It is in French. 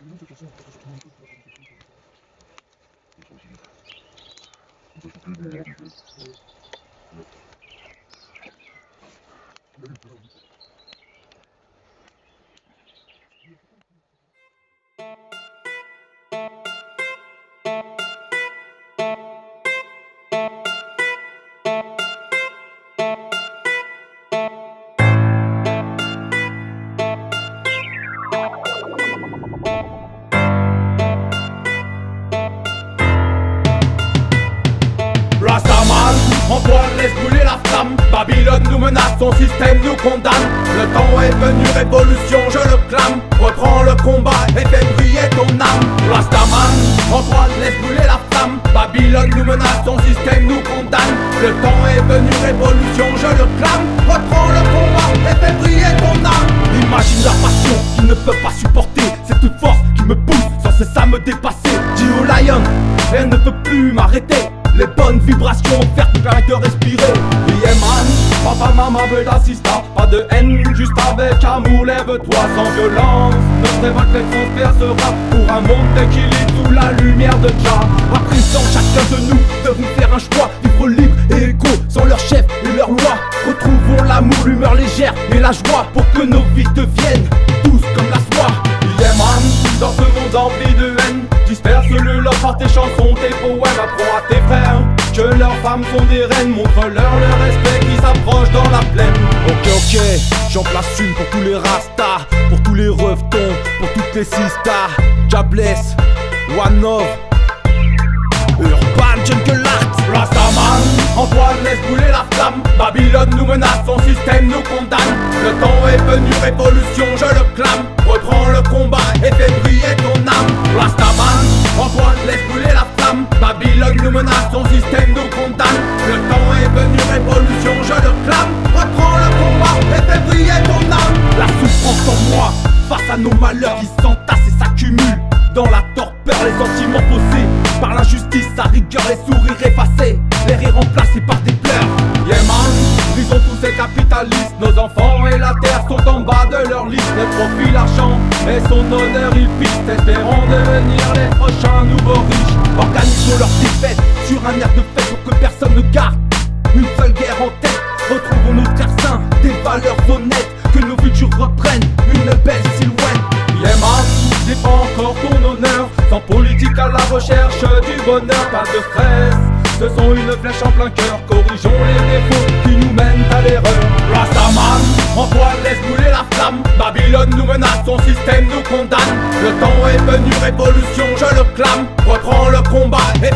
Thank you. Rastaman, Antoine laisse brûler la flamme. Babylone nous menace, son système nous condamne. Le temps est venu, révolution, je le clame. Reprends le combat et fais briller ton âme. Rastaman, Antoine laisse brûler la flamme. Babylone nous menace, son système nous condamne. Le temps est venu, révolution, je le clame. Reprends le combat et fais briller ton âme. Imagine la passion qu'ils ne peuvent pas supporter. Cette force qui me pousse sans cesse à me dépasser. Dis au lion, elle ne peut plus m'arrêter les bonnes vibrations offertes permettent de respirer. Yeah papa, maman veut l'assistant Pas de haine, juste avec amour. Lève-toi sans violence. Notre révolte les transpercera Pour un monde d'équilibre sous la lumière de Jah. À présent chacun de nous devons faire un choix. Vivre libre et égaux sans leur chef et leur loi. Retrouvons l'amour, l'humeur légère et la joie Pour que nos vies deviennent douces comme la soie. Yeah man, dans ce monde empli de haine Disperse-le love par tes chansons, tes poèmes Apprends à tes femmes sont des reines Montre-leur le respect qui s'approche dans la plaine. Ok ok, j'en place une pour tous les rastas Pour tous les revetons, pour toutes les sistas. Jabless, One Love Urban Jungle Art Rastaman, Antoine laisse brûler la flamme. Babylone nous menace, son système nous condamne. Le temps est venu, révolution, je le clame liste Le profit, l'argent et son honneur ils pistent Espérons devenir les prochains nouveaux riches. Organisons leur défaite sur un air de fête Pour que personne ne garde une seule guerre en tête. Retrouvons nos terres saints, des valeurs honnêtes Que nos futurs reprennent une belle silhouette. Yeah man, défends encore ton honneur. Sans politique à la recherche du bonheur Pas de stress, ce sont une flèche en plein cœur Corrigeons les défauts qui nous mènent à l'erreur. Rastaman, Antoine laisse brûler la flamme. Babylone nous menace, son système nous condamne. Le temps est venu, révolution, je le clame. Reprends le combat et